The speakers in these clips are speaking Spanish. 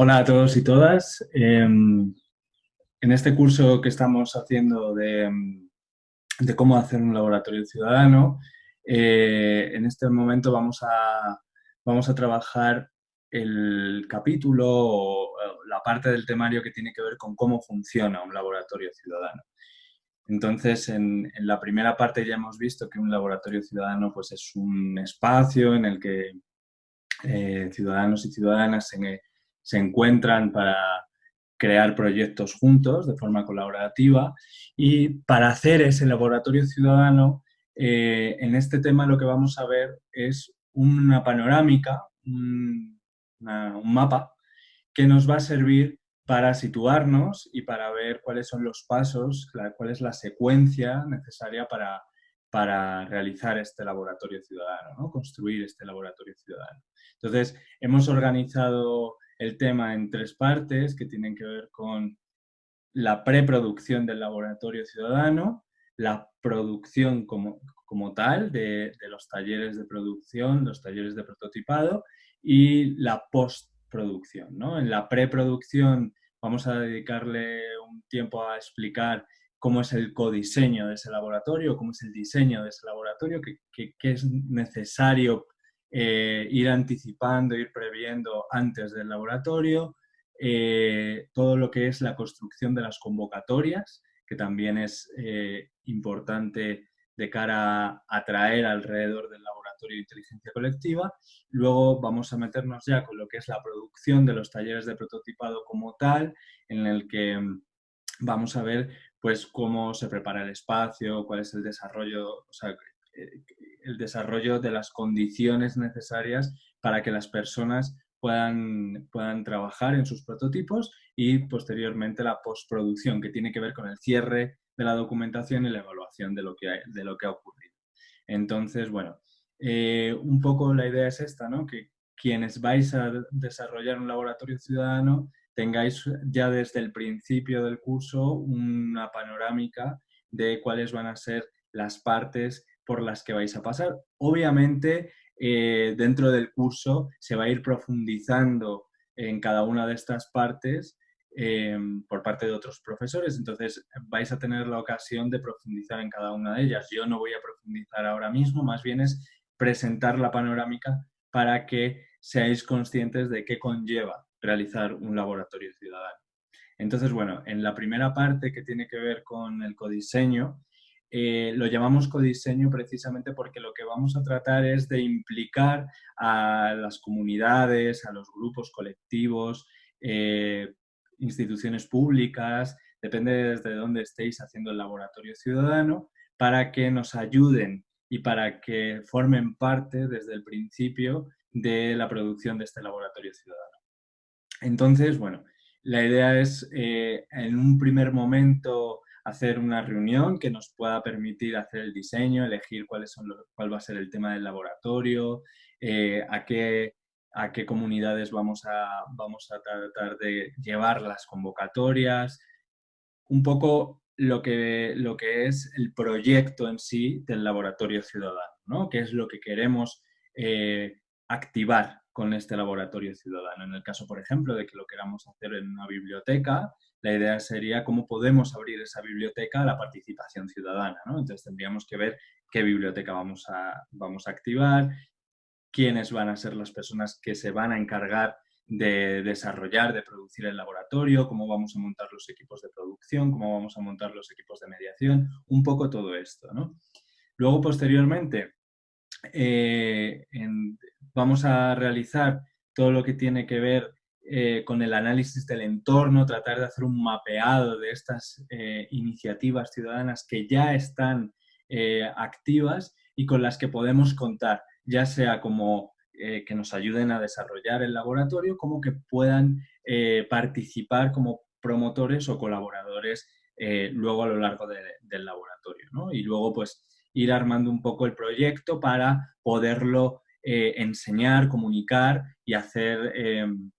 Hola a todos y todas. Em, en este curso que estamos haciendo de, cómo hacer un laboratorio ciudadano, eh, en este momento vamos a, vamos a trabajar el capítulo o la parte del temario que tiene que ver con cómo funciona un laboratorio ciudadano. Entonces, en, la primera parte ya hemos visto que un laboratorio ciudadano pues, es un espacio en el que eh, ciudadanos y ciudadanas se, se encuentran para crear proyectos juntos de forma colaborativa y para hacer ese laboratorio ciudadano, eh, en este tema lo que vamos a ver es una panorámica, un, un mapa que nos va a servir para situarnos y para ver cuáles son los pasos, cuál es la secuencia necesaria para, para realizar este laboratorio ciudadano, construir este laboratorio ciudadano. Entonces, hemos organizado el tema en tres partes que tienen que ver con la preproducción del laboratorio ciudadano, la producción como, como tal de, de, los talleres de producción, los talleres de prototipado y la postproducción. ¿no? En la preproducción vamos a dedicarle un tiempo a explicar cómo es el codiseño de ese laboratorio, cómo es el diseño de ese laboratorio, qué, es necesario eh, ir anticipando, ir previendo antes del laboratorio, eh, todo lo que es la construcción de las convocatorias, que también es eh, importante de cara a atraer alrededor del laboratorio de inteligencia colectiva. Luego vamos a meternos ya con lo que es la producción de los talleres de prototipado como tal, en el que mm, vamos a ver pues cómo se prepara el espacio, cuál es el desarrollo, o sea, el desarrollo de las condiciones necesarias para que las personas puedan, puedan trabajar en sus prototipos y posteriormente la postproducción, que tiene que ver con el cierre de la documentación y la evaluación de lo que, de lo que ha ocurrido. Entonces, bueno, eh, un poco la idea es esta, ¿no? Que quienes vais a desarrollar un laboratorio ciudadano tengáis ya desde el principio del curso una panorámica de cuáles van a ser las partes por las que vais a pasar. Obviamente, eh, dentro del curso se va a ir profundizando en cada una de estas partes Em, por parte de otros profesores, entonces vais a tener la ocasión de profundizar en cada una de ellas. Yo no voy a profundizar ahora mismo, más bien es presentar la panorámica para que seáis conscientes de qué conlleva realizar un laboratorio ciudadano. Entonces, bueno, en la primera parte que tiene que ver con el codiseño, eh, lo llamamos codiseño precisamente porque lo que vamos a tratar es de implicar a las comunidades, a los grupos colectivos, eh, instituciones públicas, depende desde dónde estéis haciendo el laboratorio ciudadano, para que nos ayuden y para que formen parte desde el principio de la producción de este laboratorio ciudadano. Entonces, bueno, la idea es eh, en un primer momento hacer una reunión que nos pueda permitir hacer el diseño, elegir cuáles son cuál va a ser el tema del laboratorio, eh, a qué a qué comunidades vamos a, vamos a tratar de llevar las convocatorias, un poco lo que, lo que es el proyecto en sí del laboratorio ciudadano, ¿no? qué es lo que queremos eh, activar con este laboratorio ciudadano. En el caso, por ejemplo, de que lo queramos hacer en una biblioteca, la idea sería cómo podemos abrir esa biblioteca a la participación ciudadana. ¿no? Entonces tendríamos que ver qué biblioteca vamos a, vamos a activar, quiénes van a ser las personas que se van a encargar de desarrollar, de producir el laboratorio, cómo vamos a montar los equipos de producción, cómo vamos a montar los equipos de mediación, un poco todo esto. Luego, posteriormente, eh, vamos a realizar todo lo que tiene que ver eh, con el análisis del entorno, tratar de hacer un mapeado de estas eh, iniciativas ciudadanas que ya están activas y con las que podemos contar ya sea como eh, que nos ayuden a desarrollar el laboratorio, como que puedan eh, participar como promotores o colaboradores eh, luego a lo largo del laboratorio. Y luego pues ir armando un poco el proyecto para poderlo enseñar, comunicar y hacer em,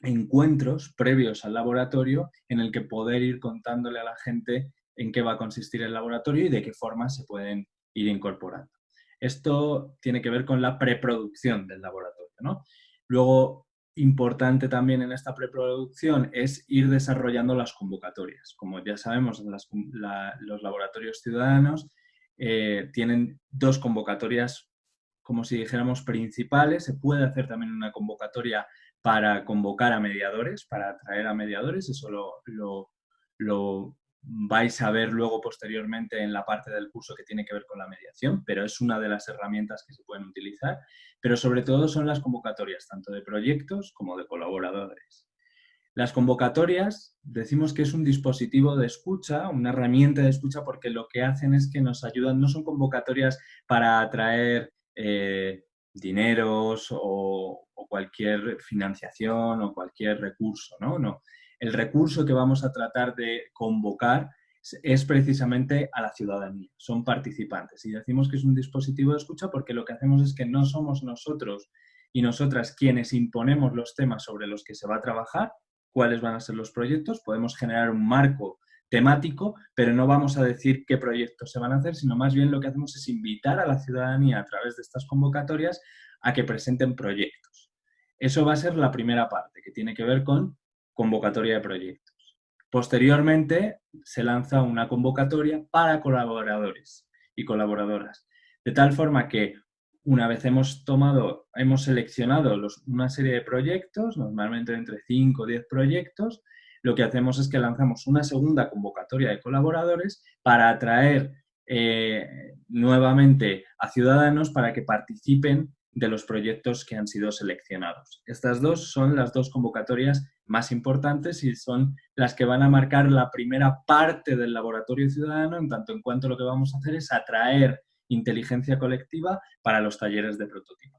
encuentros previos al laboratorio en el que poder ir contándole a la gente en qué va a consistir el laboratorio y de qué forma se pueden ir incorporando. Esto tiene que ver con la preproducción del laboratorio. Luego, importante también en esta preproducción es ir desarrollando las convocatorias. Como ya sabemos, los laboratorios ciudadanos eh, tienen dos convocatorias, como si dijéramos, principales. Se puede hacer también una convocatoria para convocar a mediadores, para atraer a mediadores. Eso lo, lo vais a ver luego posteriormente en la parte del curso que tiene que ver con la mediación, pero es una de las herramientas que se pueden utilizar, pero sobre todo son las convocatorias, tanto de proyectos como de colaboradores. Las convocatorias decimos que es un dispositivo de escucha, una herramienta de escucha, porque lo que hacen es que nos ayudan, no son convocatorias para atraer eh, dineros o, cualquier financiación o cualquier recurso, ¿no? No, el recurso que vamos a tratar de convocar es precisamente a la ciudadanía, son participantes. Y decimos que es un dispositivo de escucha porque lo que hacemos es que no somos nosotros y nosotras quienes imponemos los temas sobre los que se va a trabajar, cuáles van a ser los proyectos, podemos generar un marco temático, pero no vamos a decir qué proyectos se van a hacer, sino más bien lo que hacemos es invitar a la ciudadanía a través de estas convocatorias a que presenten proyectos. Eso va a ser la primera parte, que tiene que ver con convocatoria de proyectos. Posteriormente se lanza una convocatoria para colaboradores y colaboradoras, de tal forma que una vez hemos tomado, hemos seleccionado una serie de proyectos, normalmente entre 5 o 10 proyectos, lo que hacemos es que lanzamos una segunda convocatoria de colaboradores para atraer eh, nuevamente a ciudadanos para que participen de los proyectos que han sido seleccionados. Estas dos son las dos convocatorias más importantes y son las que van a marcar la primera parte del laboratorio ciudadano, en tanto en cuanto lo que vamos a hacer es atraer inteligencia colectiva para los talleres de prototipo.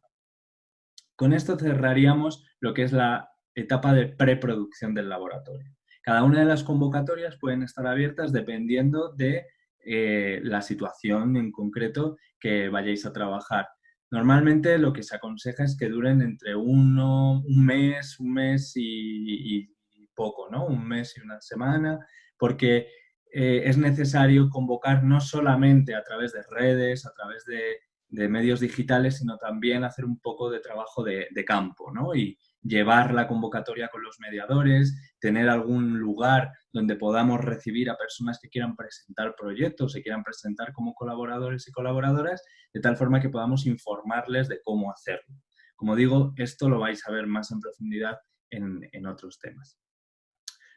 Con esto cerraríamos lo que es la etapa de preproducción del laboratorio. Cada una de las convocatorias pueden estar abiertas dependiendo de eh, la situación en concreto que vayáis a trabajar. Normalmente lo que se aconseja es que duren entre uno, un mes, un mes y, poco, ¿no? Un mes y una semana, porque eh, es necesario convocar no solamente a través de redes, a través de, medios digitales, sino también hacer un poco de trabajo de, campo, ¿no? Llevar la convocatoria con los mediadores, tener algún lugar donde podamos recibir a personas que quieran presentar proyectos, se quieran presentar como colaboradores y colaboradoras, de tal forma que podamos informarles de cómo hacerlo. Como digo, esto lo vais a ver más en profundidad en, otros temas.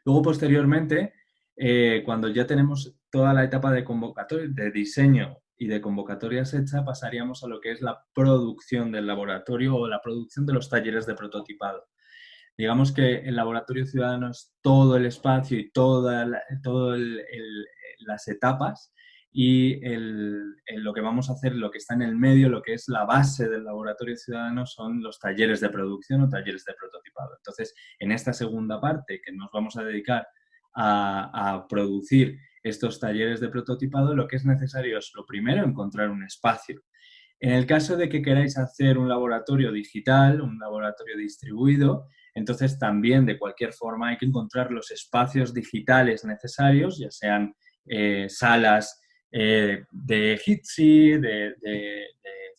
Luego, posteriormente, eh, cuando ya tenemos toda la etapa de convocatoria, de diseño y de convocatorias hecha, pasaríamos a lo que es la producción del laboratorio o la producción de los talleres de prototipado. Digamos que el laboratorio ciudadano es todo el espacio y todas todo las etapas y lo que vamos a hacer, lo que está en el medio, lo que es la base del laboratorio ciudadano son los talleres de producción o talleres de prototipado. Entonces, en esta segunda parte que nos vamos a dedicar a producir estos talleres de prototipado, lo que es necesario es, lo primero, encontrar un espacio. En el caso de que queráis hacer un laboratorio digital, un laboratorio distribuido, entonces también de cualquier forma hay que encontrar los espacios digitales necesarios, ya sean eh, salas eh, de Jitsi, de, de,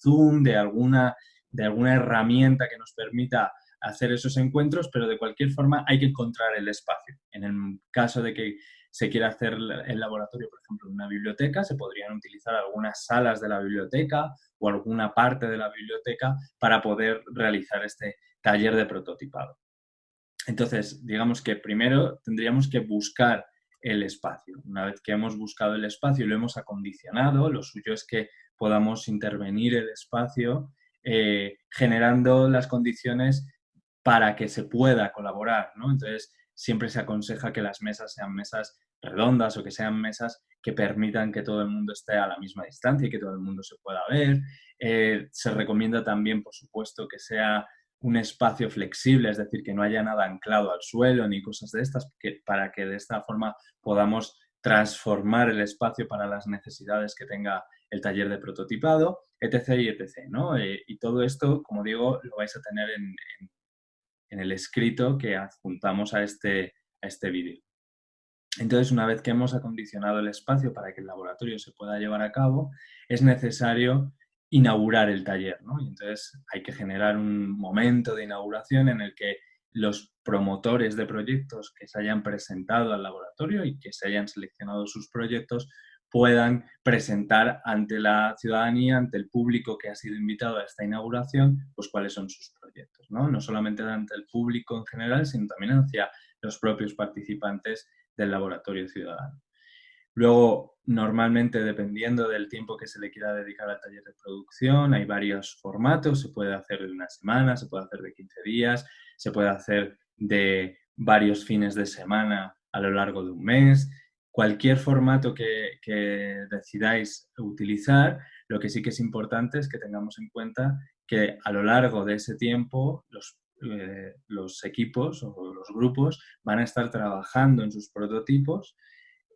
Zoom, de alguna, de alguna herramienta que nos permita hacer esos encuentros, pero de cualquier forma hay que encontrar el espacio. En el caso de que se quiere hacer el laboratorio, por ejemplo, en una biblioteca, se podrían utilizar algunas salas de la biblioteca o alguna parte de la biblioteca para poder realizar este taller de prototipado. Entonces, digamos que primero tendríamos que buscar el espacio. Una vez que hemos buscado el espacio y lo hemos acondicionado, lo suyo es que podamos intervenir el espacio eh, generando las condiciones para que se pueda colaborar. ¿no? Entonces, siempre se aconseja que las mesas sean mesas redondas o que sean mesas que permitan que todo el mundo esté a la misma distancia y que todo el mundo se pueda ver. Eh, se recomienda también, por supuesto, que sea un espacio flexible, es decir, que no haya nada anclado al suelo ni cosas de estas, para que de esta forma podamos transformar el espacio para las necesidades que tenga el taller de prototipado, etc. y etc. ¿no? Eh, y todo esto, como digo, lo vais a tener en, en el escrito que adjuntamos a este, a este vídeo. Entonces, una vez que hemos acondicionado el espacio para que el laboratorio se pueda llevar a cabo, es necesario inaugurar el taller. ¿no? Y entonces hay que generar un momento de inauguración en el que los promotores de proyectos que se hayan presentado al laboratorio y que se hayan seleccionado sus proyectos puedan presentar ante la ciudadanía, ante el público que ha sido invitado a esta inauguración, pues cuáles son sus proyectos, ¿no? No solamente ante el público en general, sino también hacia los propios participantes del laboratorio ciudadano. Luego, normalmente, dependiendo del tiempo que se le quiera dedicar al taller de producción, hay varios formatos, se puede hacer de una semana, se puede hacer de 15 días, se puede hacer de varios fines de semana a lo largo de un mes, cualquier formato que, decidáis utilizar, lo que sí que es importante es que tengamos en cuenta que a lo largo de ese tiempo los, eh, los equipos o los grupos van a estar trabajando en sus prototipos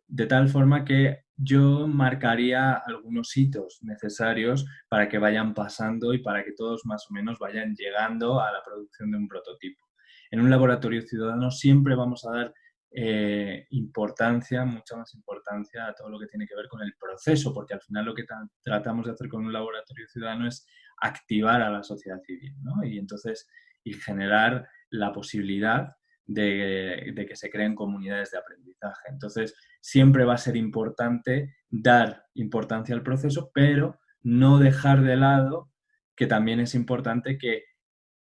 de tal forma que yo marcaría algunos hitos necesarios para que vayan pasando y para que todos más o menos vayan llegando a la producción de un prototipo. En un laboratorio ciudadano siempre vamos a dar eh, importancia, mucha más importancia a todo lo que tiene que ver con el proceso, porque al final lo que tratamos de hacer con un laboratorio ciudadano es activar a la sociedad civil, ¿no? Y entonces, y generar la posibilidad de, de, que se creen comunidades de aprendizaje. Entonces, siempre va a ser importante dar importancia al proceso, pero no dejar de lado que también es importante que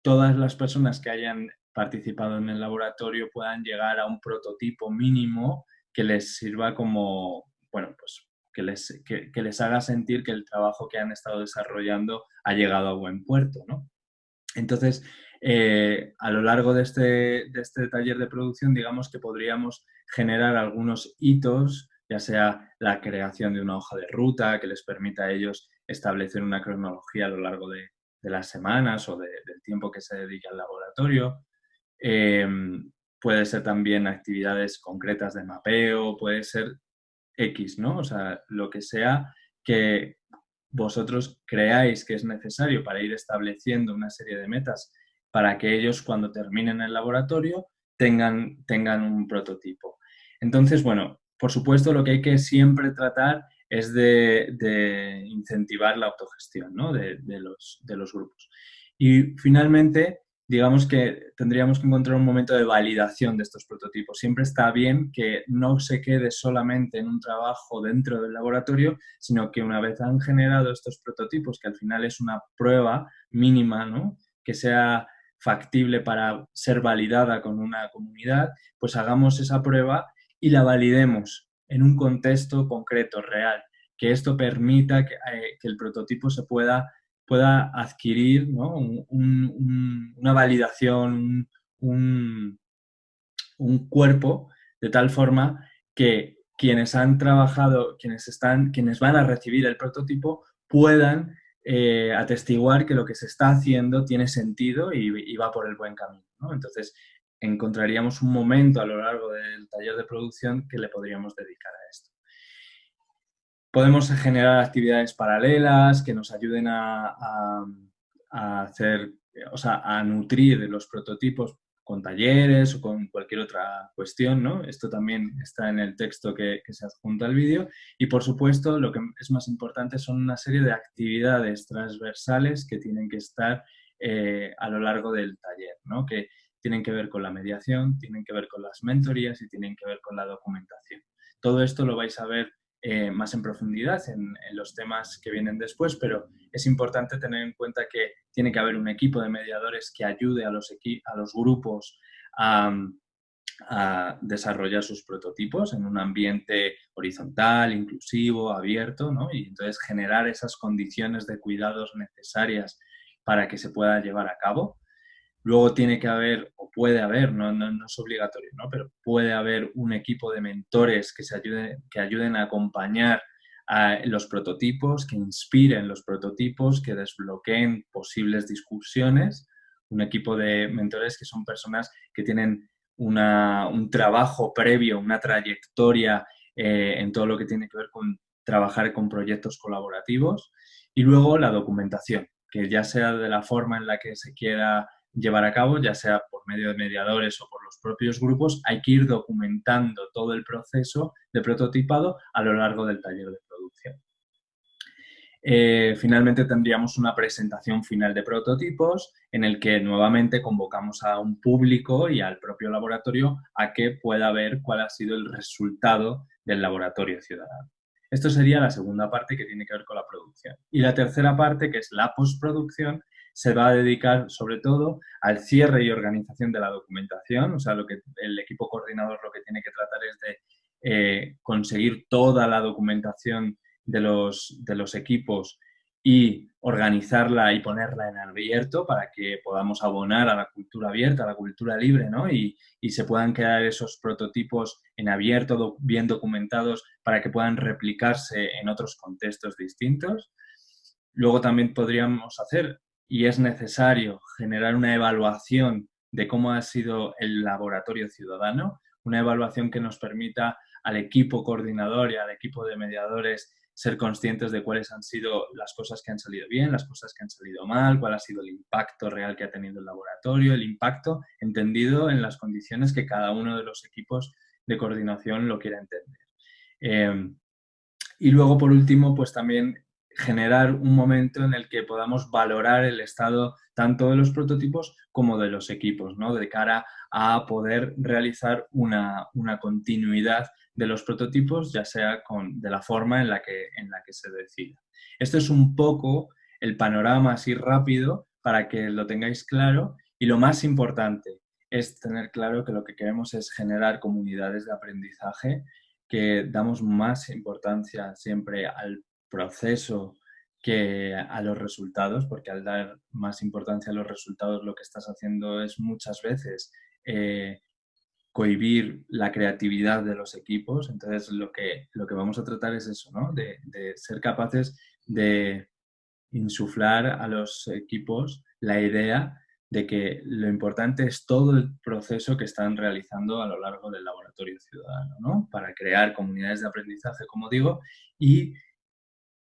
todas las personas que hayan participado en el laboratorio puedan llegar a un prototipo mínimo que les sirva como, bueno, pues que les, que, les haga sentir que el trabajo que han estado desarrollando ha llegado a buen puerto, ¿no? Entonces, eh, a lo largo de este, de este taller de producción, digamos que podríamos generar algunos hitos, ya sea la creación de una hoja de ruta que les permita a ellos establecer una cronología a lo largo de, de las semanas o del tiempo que se dedique al laboratorio, Em, puede ser también actividades concretas de mapeo, puede ser X, ¿no? O sea, lo que sea que vosotros creáis que es necesario para ir estableciendo una serie de metas para que ellos cuando terminen el laboratorio tengan, tengan un prototipo. Entonces, bueno, por supuesto lo que hay que siempre tratar es de, incentivar la autogestión ¿no? de, los, de los grupos. Y finalmente, digamos que tendríamos que encontrar un momento de validación de estos prototipos. Siempre está bien que no se quede solamente en un trabajo dentro del laboratorio, sino que una vez han generado estos prototipos, que al final es una prueba mínima, ¿no? que sea factible para ser validada con una comunidad, pues hagamos esa prueba y la validemos en un contexto concreto, real, que esto permita que, eh, que el prototipo se pueda pueda adquirir una validación, un, cuerpo, de tal forma que quienes han trabajado, quienes, están, quienes van a recibir el prototipo, puedan eh, atestiguar que lo que se está haciendo tiene sentido y, va por el buen camino. Entonces, encontraríamos un momento a lo largo del taller de producción que le podríamos dedicar a esto. Podemos generar actividades paralelas que nos ayuden a, hacer, o sea, a nutrir los prototipos con talleres o con cualquier otra cuestión, ¿no? Esto también está en el texto que, se adjunta al vídeo. Y, por supuesto, lo que es más importante son una serie de actividades transversales que tienen que estar eh, a lo largo del taller, ¿no? Que tienen que ver con la mediación, tienen que ver con las mentorías y tienen que ver con la documentación. Todo esto lo vais a ver eh, más en profundidad en, los temas que vienen después, pero es importante tener en cuenta que tiene que haber un equipo de mediadores que ayude a los, a los grupos a, desarrollar sus prototipos en un ambiente horizontal, inclusivo, abierto, ¿no? y entonces generar esas condiciones de cuidados necesarias para que se pueda llevar a cabo. Luego tiene que haber, o puede haber, no, no, es obligatorio, ¿no? pero puede haber un equipo de mentores que, se ayuden, que ayuden a acompañar a los prototipos, que inspiren los prototipos, que desbloqueen posibles discusiones. Un equipo de mentores que son personas que tienen un trabajo previo, una trayectoria eh, en todo lo que tiene que ver con trabajar con proyectos colaborativos. Y luego la documentación, que ya sea de la forma en la que se quiera llevar a cabo, ya sea por medio de mediadores o por los propios grupos, hay que ir documentando todo el proceso de prototipado a lo largo del taller de producción. eh, finalmente tendríamos una presentación final de prototipos en el que nuevamente convocamos a un público y al propio laboratorio a que pueda ver cuál ha sido el resultado del laboratorio ciudadano. Esto sería la segunda parte que tiene que ver con la producción. Y la tercera parte, que es la postproducción, se va a dedicar sobre todo al cierre y organización de la documentación, o sea, lo que el equipo coordinador lo que tiene que tratar es de eh, conseguir toda la documentación de los, de los equipos y organizarla y ponerla en abierto para que podamos abonar a la cultura abierta, a la cultura libre, ¿no? Y, y se puedan quedar esos prototipos en abierto, bien documentados, para que puedan replicarse en otros contextos distintos. Luego también podríamos hacer, y es necesario, generar una evaluación de cómo ha sido el laboratorio ciudadano, una evaluación que nos permita al equipo coordinador y al equipo de mediadores ser conscientes de cuáles han sido las cosas que han salido bien, las cosas que han salido mal, cuál ha sido el impacto real que ha tenido el laboratorio, el impacto entendido en las condiciones que cada uno de los equipos de coordinación lo quiera entender. Eh, y luego, por último, pues también generar un momento en el que podamos valorar el estado tanto de los prototipos como de los equipos, ¿no? de cara a poder realizar una, una continuidad de los prototipos, ya sea con, de la forma en la, que, en la que se decida. Esto es un poco el panorama así rápido para que lo tengáis claro y lo más importante es tener claro que lo que queremos es generar comunidades de aprendizaje que damos más importancia siempre al proceso que a los resultados, porque al dar más importancia a los resultados lo que estás haciendo es muchas veces eh, cohibir la creatividad de los equipos. Entonces, lo que, lo que vamos a tratar es eso, ¿no? de, ser capaces de insuflar a los equipos la idea de que lo importante es todo el proceso que están realizando a lo largo del laboratorio ciudadano, ¿no? Para crear comunidades de aprendizaje, como digo, y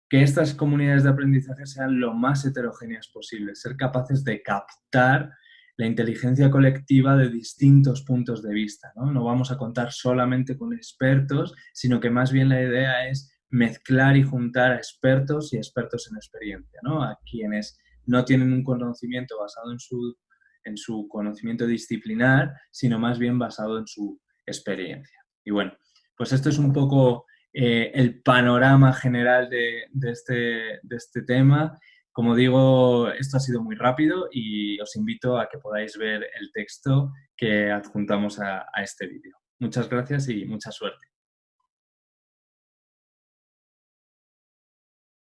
que estas comunidades de aprendizaje sean lo más heterogéneas posible, ser capaces de captar la inteligencia colectiva de distintos puntos de vista. ¿no? vamos a contar solamente con expertos, sino que más bien la idea es mezclar y juntar a expertos y expertos en experiencia, ¿no? a quienes no tienen un conocimiento basado en su, en su conocimiento disciplinar, sino más bien basado en su experiencia. Y bueno, pues esto es un poco eh, el panorama general de, este, de este tema como digo, esto ha sido muy rápido y os invito a que podáis ver el texto que adjuntamos a, a este vídeo. Muchas gracias y mucha suerte.